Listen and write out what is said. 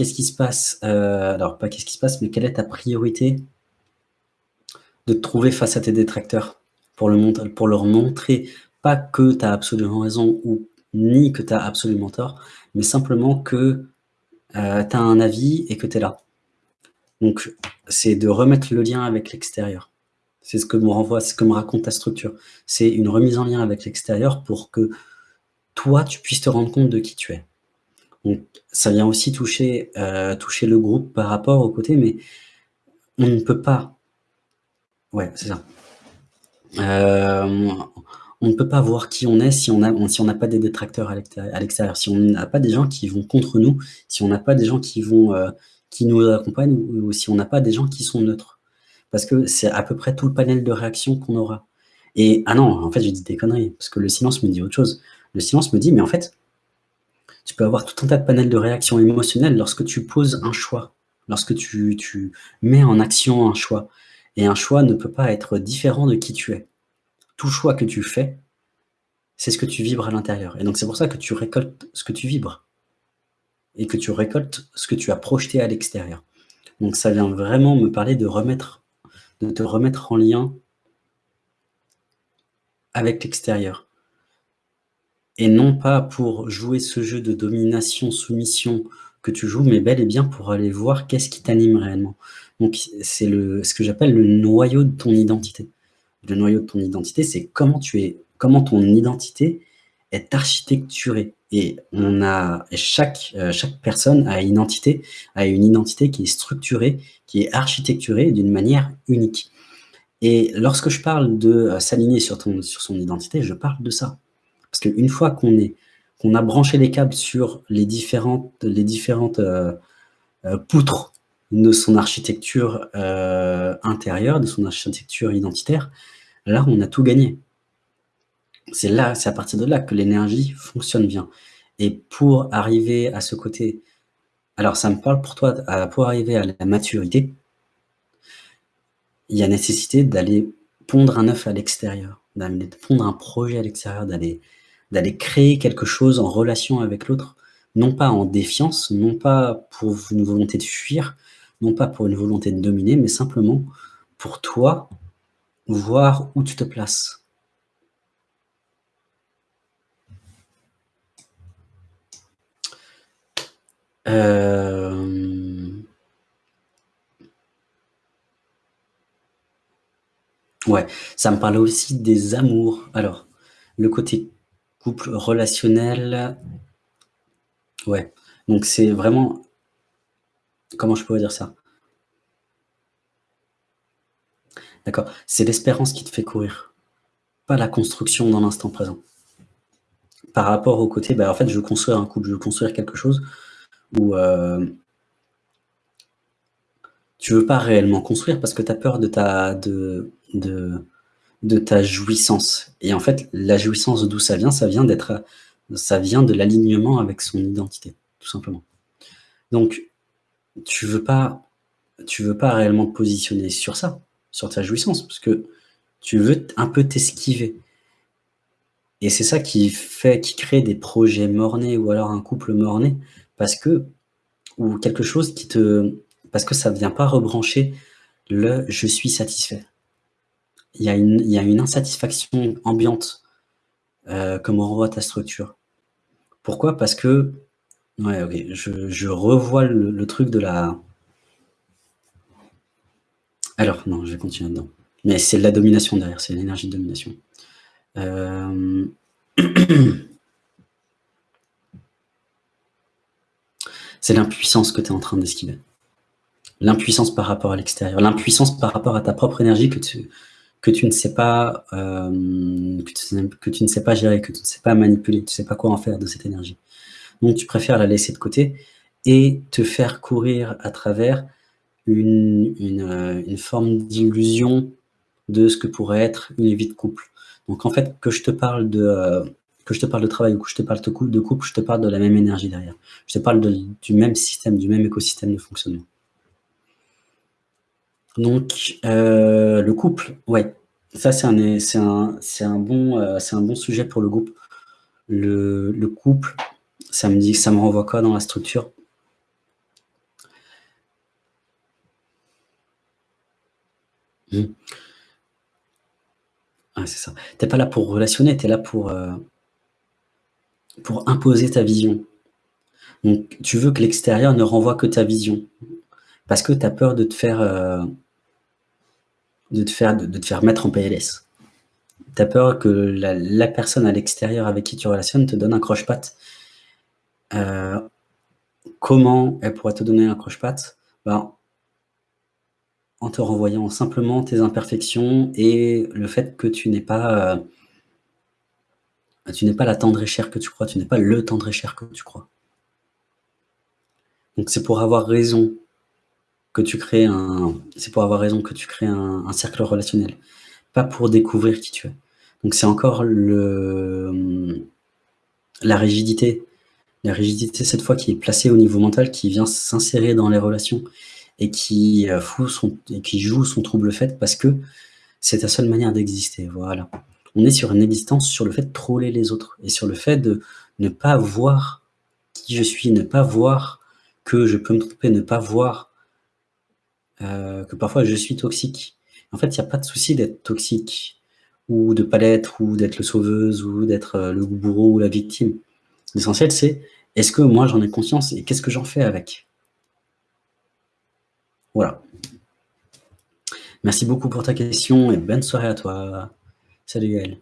qu'est-ce qui se passe euh, Alors, pas qu'est-ce qui se passe, mais quelle est ta priorité de te trouver face à tes détracteurs pour, le pour leur montrer pas que tu as absolument raison ou ni que tu as absolument tort, mais simplement que euh, tu as un avis et que tu es là. Donc, c'est de remettre le lien avec l'extérieur. C'est ce que me renvoie, ce que me raconte ta structure. C'est une remise en lien avec l'extérieur pour que toi, tu puisses te rendre compte de qui tu es. Donc, ça vient aussi toucher, euh, toucher le groupe par rapport au côté, mais on ne peut pas... Ouais, c'est ça. Euh, on ne peut pas voir qui on est si on n'a pas des détracteurs à l'extérieur, si on n'a pas des gens qui vont contre nous, si on n'a pas des gens qui euh, nous accompagnent, ou, si on n'a pas des gens qui sont neutres. Parce que c'est à peu près tout le panel de réactions qu'on aura. Et ah non, en fait, j'ai dit des conneries, parce que le silence me dit autre chose. Le silence me dit, mais en fait, tu peux avoir tout un tas de panels de réactions émotionnelles lorsque tu poses un choix, lorsque tu, mets en action un choix. Et un choix ne peut pas être différent de qui tu es. Tout choix que tu fais, c'est ce que tu vibres à l'intérieur. Et donc c'est pour ça que tu récoltes ce que tu vibres. Et que tu récoltes ce que tu as projeté à l'extérieur. Donc ça vient vraiment me parler de remettre, de te remettre en lien avec l'extérieur et non pas pour jouer ce jeu de domination, soumission que tu joues, mais bel et bien pour aller voir qu'est-ce qui t'anime réellement. Donc c'est ce que j'appelle le noyau de ton identité. Le noyau de ton identité, c'est comment tu es, comment ton identité est architecturée. Et on a chaque euh, chaque personne a une identité, a une identité qui est structurée, qui est architecturée d'une manière unique. Et lorsque je parle de euh, s'aligner sur sur son identité, je parle de ça. Parce qu'une fois qu'on a branché les câbles sur les différentes, les différentes euh, euh, poutres de son architecture euh, intérieure, de son architecture identitaire, là, on a tout gagné. C'est là, c'est à partir de là que l'énergie fonctionne bien. Et pour arriver à ce côté, alors ça me parle pour toi, pour arriver à la maturité, il y a nécessité d'aller pondre un œuf à l'extérieur, d'aller pondre un projet à l'extérieur, d'aller d'aller créer quelque chose en relation avec l'autre, non pas en défiance, non pas pour une volonté de fuir, non pas pour une volonté de dominer, mais simplement pour toi, voir où tu te places. Euh, ouais, ça me parle aussi des amours. Alors, le côté Couple relationnel. Ouais, donc c'est vraiment comment je pourrais dire ça? D'accord, c'est l'espérance qui te fait courir, pas la construction dans l'instant présent. Par rapport au côté, bah, en fait, je veux construire un couple, je veux construire quelque chose où, euh tu veux pas réellement construire parce que tu as peur de ta de de de ta jouissance. Et en fait, la jouissance, d'où ça vient Ça vient d'être, ça vient de l'alignement avec son identité, tout simplement. Donc, tu veux pas, tu veux pas réellement te positionner sur ça, sur ta jouissance, parce que tu veux un peu t'esquiver. Et c'est ça qui fait, qui crée des projets mornés ou alors un couple morné, parce que, ou quelque chose qui te, parce que ça vient pas rebrancher le « je suis satisfait » il y a une, insatisfaction ambiante euh, comme on renvoie ta structure. Pourquoi? Parce que, ouais, ok, je, revois le, truc de la... Alors, non, je vais continuer dedans. Mais c'est la domination derrière, c'est l'énergie de domination. Euh, c'est l'impuissance que tu es en train d'esquiver. L'impuissance par rapport à l'extérieur, l'impuissance par rapport à ta propre énergie que tu, que tu ne sais pas, euh, que, tu, ne sais pas gérer, que tu ne sais pas manipuler, tu ne sais pas quoi en faire de cette énergie. Donc tu préfères la laisser de côté et te faire courir à travers une, une, euh, forme d'illusion de ce que pourrait être une vie de couple. Donc en fait, que je te parle de, euh, que je te parle de travail ou que je te parle de couple, je te parle de la même énergie derrière. Je te parle du même système, du même écosystème de fonctionnement. Donc, euh, le couple, ouais. Ça, c'est un, un, un, bon, euh, un bon sujet pour le groupe. Le, couple, ça me dit, ça me renvoie quoi dans la structure? Hmm. Ah, c'est ça. T'es pas là pour relationner, tu es là pour, euh, pour imposer ta vision. Donc, tu veux que l'extérieur ne renvoie que ta vision. Parce que tu as peur de te faire, heu de te faire de te faire mettre en PLS. Tu as peur que la personne à l'extérieur avec qui tu relationnes te donne un croche-patte. Heu, comment elle pourrait te donner un croche-patte? Ben en te renvoyant simplement tes imperfections et le fait que tu n'es pas, heu tu n'es pas la tendre et chère que tu crois, tu n'es pas le tendre et cher que tu crois. Donc c'est pour avoir raison que tu crées un c'est pour avoir raison que tu crées un cercle relationnel, pas pour découvrir qui tu es. Donc c'est encore le, mmh, la rigidité la rigidité cette fois qui est placée au niveau mental, qui vient s'insérer dans les relations son et qui joue son trouble fête parce que c'est ta seule manière d'exister, voilà. On est sur une existence sur le fait de troller les autres et sur le fait de ne pas voir qui je suis, ne pas voir que je peux me tromper, ne pas voir heu, que parfois je suis toxique. En fait, il y a pas de souci d'être toxique ou de pas l'être ou d'être le sauveuse ou d'être, heu, le bourreau ou la victime. L'essentiel c'est: «Est-ce que moi j'en ai conscience et qu'est-ce que j'en fais avec?» Voilà. Merci beaucoup pour ta question et bonne soirée à toi. Salut Gaël.